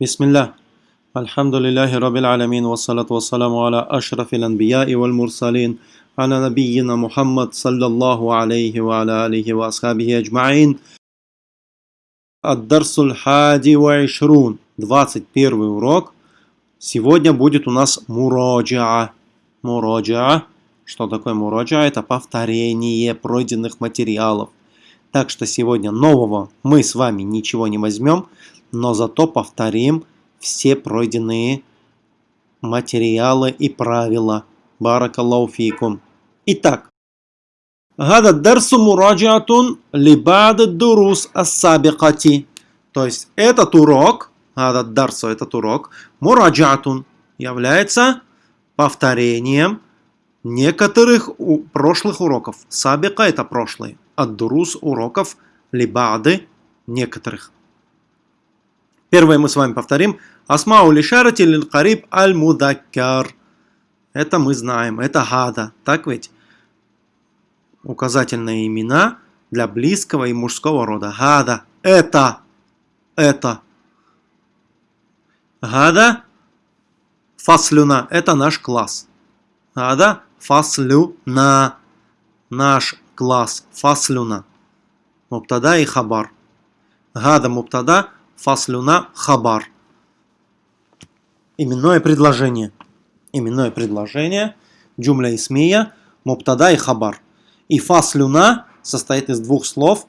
Бисмиллах. Альхамдулиллахи Раббил Аламин. Вассалату вассаламу аля ашрафил анбия и валь мурсалин. Аля набийина Мухаммад саллаллаху алейхи ва аля алейхи ва асхабихи аджмаин. Ад-дарсуль хади ва ишрун. 21 урок. Сегодня будет у нас муроджа. Муроджа. Что такое муроджа? Это повторение пройденных материалов. Так что сегодня нового мы с вами ничего не возьмем но зато повторим все пройденные материалы и правила. Баракаллаху фикум. Итак, Гада дарсу мураджатун либад дурус ассабикати. То есть этот урок, гада дарсу, этот урок, мураджатун является повторением некоторых прошлых уроков. Сабика – это прошлые. дурус – уроков либады – некоторых. Первое мы с вами повторим. Асмау лишарати лил кариб аль мудаккар. Это мы знаем. Это гада. Так ведь? Указательные имена для близкого и мужского рода. Гада. Это. Это. Гада. Фаслюна. Это наш класс. Гада. Фаслюна. Наш класс. Фаслюна. Муптада и хабар. Гада муптада фаслюна хабар. Именное предложение. Именное предложение. Джумля исмия, муптада и хабар. И фаслюна состоит из двух слов.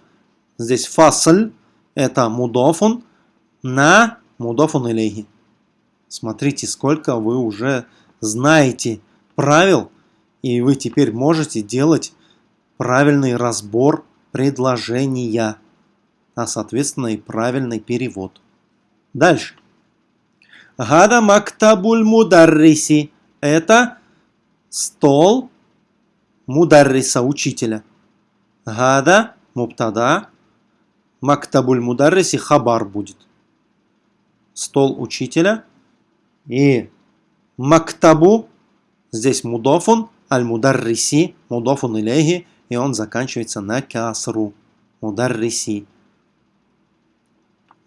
Здесь фасль это мудофун на мудофун илейхи. Смотрите, сколько вы уже знаете правил, и вы теперь можете делать правильный разбор предложения а соответственно и правильный перевод. Дальше. Гада мактабуль мударриси. Это стол мударриса, учителя. Гада муптада. Мактабуль мударриси хабар будет. Стол учителя. И мактабу, здесь мудофун, аль-мударриси, мудофун илейхи, и он заканчивается на касру. Мударриси.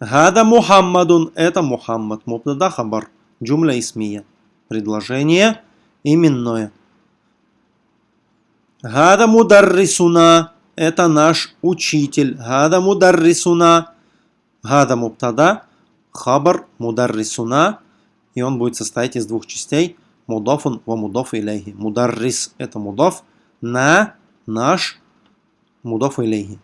Гада Мухаммадун – это Мухаммад. Мубтада хабар. Джумля исмия. Предложение именное. Гада Мударрисуна – это наш учитель. Гада Мударрисуна. Гада Мубтада. Хабар Мударрисуна. И он будет состоять из двух частей. Мудофун ва мудоф илейхи. Мударрис – это мудоф на наш мудоф илейхи.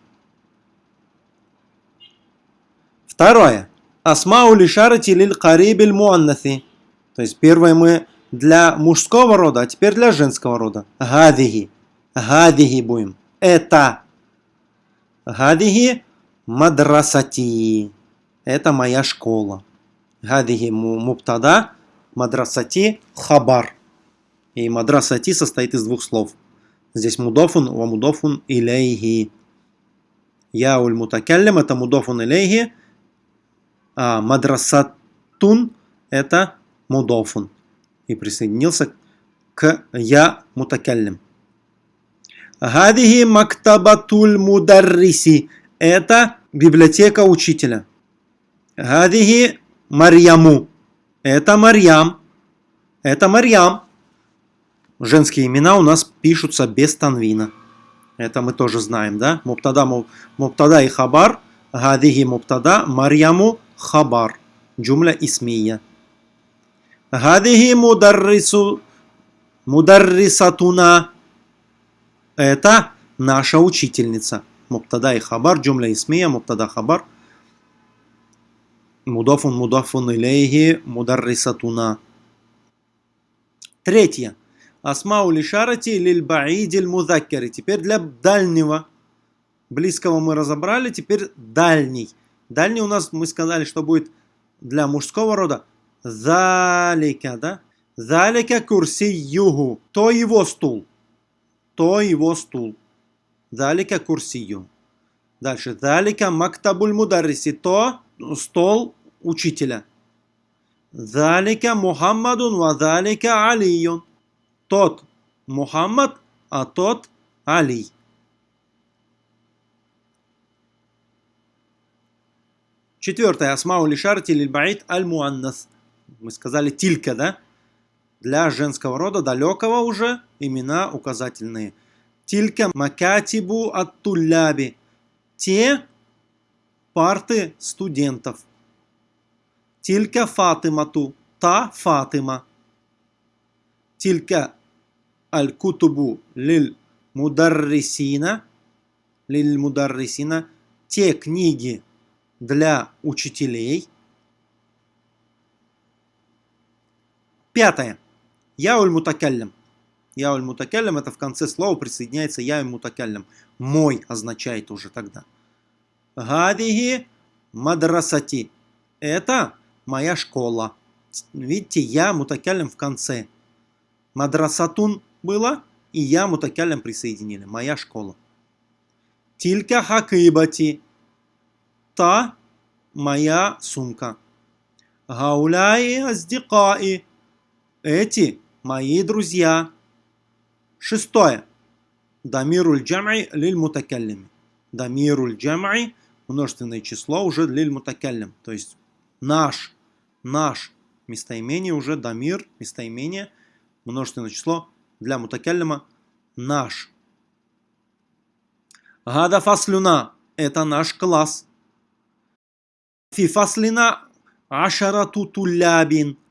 Второе. Асмау лишарати лиль карибиль муаннаси. То есть первое мы для мужского рода, а теперь для женского рода. Гадиги. Гадиги будем. Это. Гадиги мадрасати. Это моя школа. Гадиги муптада. Мадрасати хабар. И мадрасати состоит из двух слов. Здесь мудофун, ва мудофун илейхи. Я уль мутакаллим, это мудофун илейхи а мадрасатун это мудофун. И присоединился к я мутакаллим. Гадихи мактабатуль мударриси. Это библиотека учителя. Гадихи Марьяму. Это Марьям. Это Марьям. Женские имена у нас пишутся без танвина. Это мы тоже знаем, да? Муптада, муптада и хабар. Гадихи муптада. Марьяму хабар. Джумля исмия. Гадихи мударрису мударрисатуна. Это наша учительница. Муптада и хабар. Джумля исмия. Муптада хабар. Мудафун мудафун илейхи мударрисатуна. Третье. Асмау лишарати лиль баидиль мудаккари. Теперь для дальнего. Близкого мы разобрали, теперь дальний. Дальний у нас, мы сказали, что будет для мужского рода. Залика, да? Залика курси югу. То его стул. То его стул. Залика курсию. Дальше. Залика мактабуль мударриси. То стол учителя. Залика Мухаммадун ва залика Алиюн. Тот Мухаммад, а тот Али. Четвертое. Асмау лишарти лильбаид аль-муаннас. Мы сказали тилька, да? Для женского рода, далекого уже, имена указательные. Тилька макатибу ат-тулляби. Те парты студентов. Тилька фатимату. Та фатима. Тилька аль-кутубу лиль мударрисина. Лиль мударрисина. Те книги для учителей. Пятое. Яуль мутакаллям. Яуль мутакаллям это в конце слова присоединяется яуль мутакаллям. Мой означает уже тогда. Гадиги мадрасати. Это моя школа. Видите, я мутакаллям в конце. Мадрасатун было, и я мутакаллям присоединили. Моя школа. Тилька хакибати. Та моя сумка. Гауляи аздикаи. Эти мои друзья. Шестое. Дамируль джам'и лиль мутакаллими. Дамируль джам'и множественное число уже лиль мутакаллим. То есть наш, наш местоимение уже дамир, местоимение, множественное число для мутакаллима наш. Гада фаслюна – это наш класс. Фи фаслина ашарату тулябин –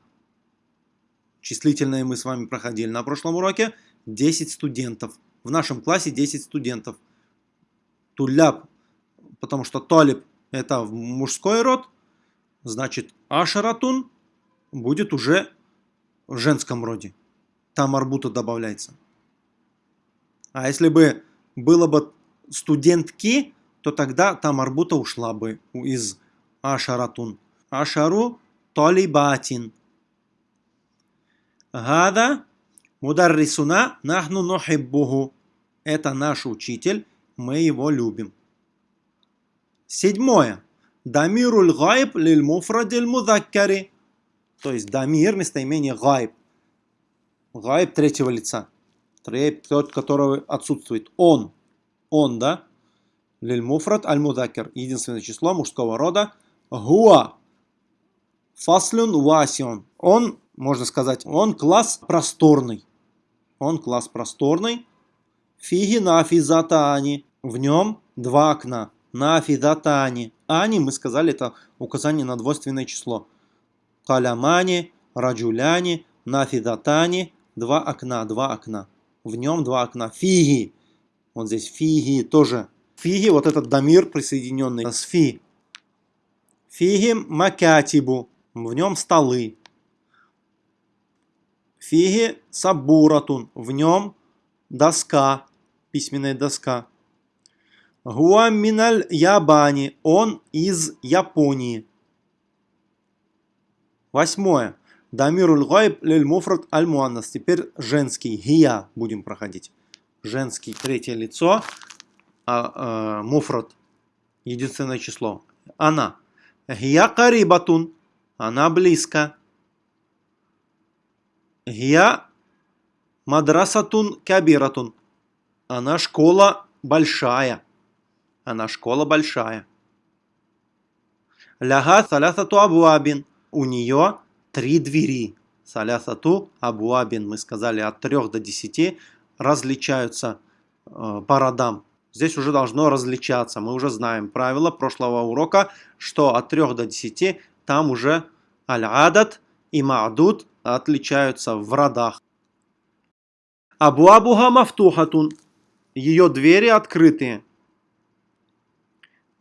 Числительное мы с вами проходили на прошлом уроке. 10 студентов. В нашем классе 10 студентов. Туляб, потому что толиб это мужской род. Значит, ашаратун будет уже в женском роде. Там арбута добавляется. А если бы было бы студентки, то тогда там арбута ушла бы из ашаратун. Ашару толибатин. Гада мударрисуна нахну нухиббуху. Это наш учитель, мы его любим. Седьмое. Дамируль гайб лиль муфрадиль мудаккари. То есть дамир, местоимение гайб. Гайб третьего лица. Тот, который отсутствует. Он. Он, да? Лиль муфрад аль мудаккар. Единственное число мужского рода. Гуа. Фаслюн васион. Он можно сказать, он класс просторный. Он класс просторный. Фиги нафизатани. В нем два окна. Нафизатани. Ани, мы сказали, это указание на двойственное число. Калямани, раджуляни, нафидатани. Два окна, два окна. В нем два окна. Фиги. Вот здесь фиги тоже. Фиги, вот этот дамир присоединенный с фи. Фиги макатибу. В нем столы. Фиги сабуратун. В нем доска, письменная доска. Гуаминаль ябани. Он из Японии. Восьмое. Дамируль гайб лель муфрат аль муаннас. Теперь женский. Гия будем проходить. Женский. Третье лицо. А, а, муфрат. Единственное число. Она. Гия карибатун. Она близко. Гия мадрасатун кабиратун. Она школа большая. Она школа большая. Ляга салясату абуабин. У нее три двери. Салясату абуабин. Мы сказали от трех до десяти различаются э, по родам. Здесь уже должно различаться. Мы уже знаем правила прошлого урока, что от 3 до 10 там уже аль-адат и ма'дуд отличаются в родах. Абу Абуха мафтухатун. Ее двери открытые.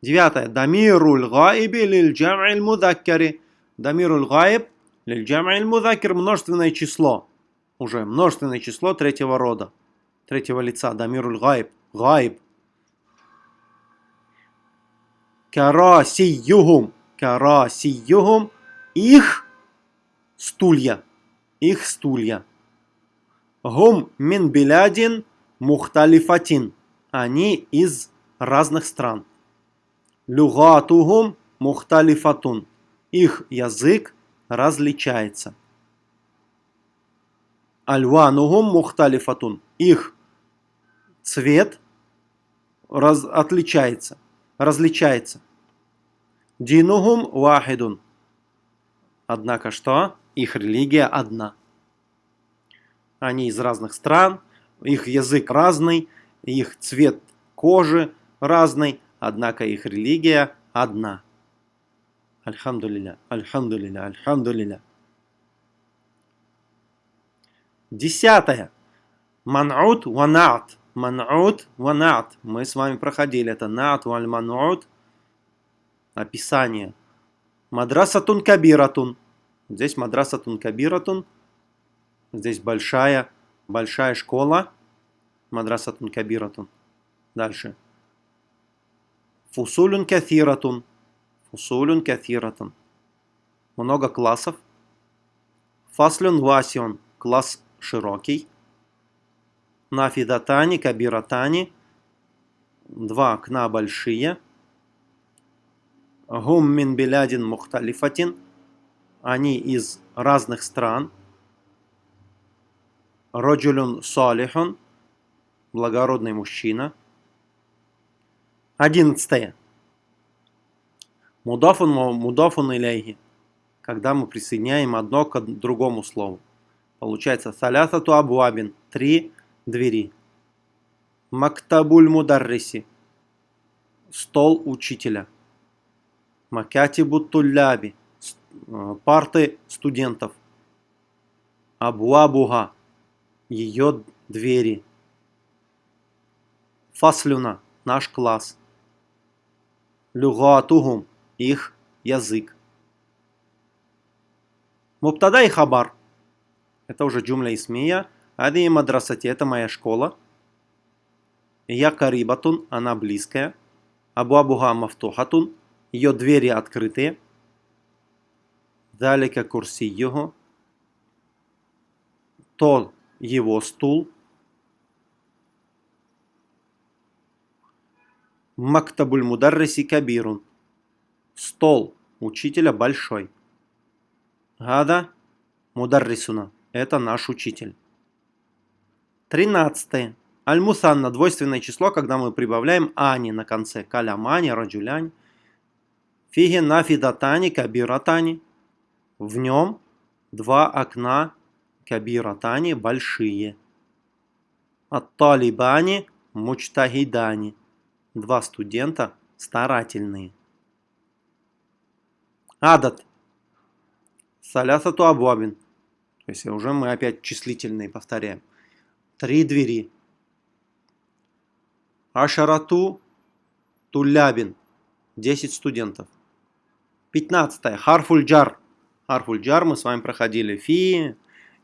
Девятое. Дамируль гаиби лиль джам'иль мудаккари. Дамируль гаиб лиль джам'иль мудаккар. Множественное число. Уже множественное число третьего рода. Третьего лица. Дамируль гаиб. Гаиб. Карасиюгум. Карасиюгум. Их стулья их стулья. Гум мин билядин мухталифатин. Они из разных стран. Люгатугум мухталифатун. Их язык различается. Альванугум мухталифатун. Их цвет раз, отличается, различается. Динухум вахидун. Однако что? Их религия одна. Они из разных стран, их язык разный, их цвет кожи разный, однако их религия одна. Альхамдулилля, альхамдулилля, альхамдулилля. Десятое. Ман'ут ванаат. Ман'ут ванаат. Мы с вами проходили это. Наат валь ман'ут. Описание. Мадрасатун кабиратун. Здесь мадрасатун кабиратун. Здесь большая, большая школа. Мадрасатун кабиратун. Дальше. Фусулюн кафиратун. Фусулюн кафиратун. Много классов. Фаслюн васион. Класс широкий. Нафидатани, кабиратани. Два окна большие. Гум мин белядин мухталифатин. Они из разных стран. Роджулюн салихун. Благородный мужчина. Одиннадцатое. Мудафун мудафун иляйхи. Когда мы присоединяем одно к другому слову. Получается салясату абуабин. Три двери. Мактабуль мударриси. Стол учителя. Макятибу тулляби. Э, парты студентов. Абуабуга. Ее двери. Фаслюна. Наш класс. Люгатугум. Их язык. Муптада и хабар. Это уже джумля исмия. Ади мадрасати, это моя школа. Я карибатун, она близкая. Абу Абуха мафтухатун, ее двери открытые. Далека курси его. То его стул. Мактабуль мударриси кабирун. Стол учителя большой. Гада мударрисуна. Это наш учитель. Тринадцатое. Аль-Мусанна – двойственное число, когда мы прибавляем ани на конце. Калямани, раджулянь. Фиги нафидатани, кабиратани. В нем два окна кабиратани большие. Ат-талибани, мучтахидани. Два студента старательные. Адат. Салясату абуабин. То есть уже мы опять числительные повторяем. Три двери. Ашарату Тулябин. Десять студентов. Пятнадцатое. Харфульджар. Харфульджар мы с вами проходили. Фи,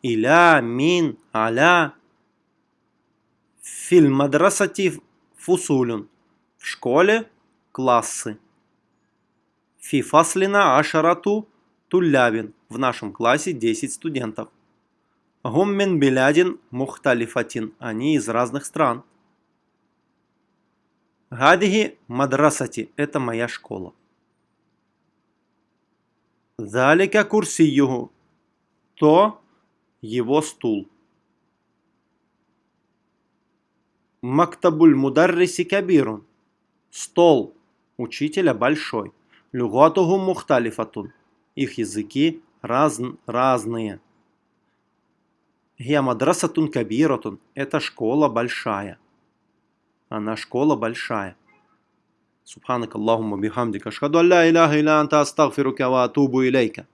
Иля, Мин, Аля. Фильм мадрасати фусулюн. В школе классы. Фи фаслина ашарату Тулябин. В нашем классе 10 студентов. Гуммин Белядин Мухталифатин. Они из разных стран. Гадиги Мадрасати. Это моя школа. Залика Курсиюгу. То его стул. Мактабуль Мударриси Кабирун. Стол учителя большой. Люгатугу Мухталифатун их языки раз, разные. Гия мадрасатун кабиратун – это школа большая. Она школа большая. Субханак Аллахумма бихамдика. Ашхаду алла иляха илля анта астагфирука ва атубу илейка.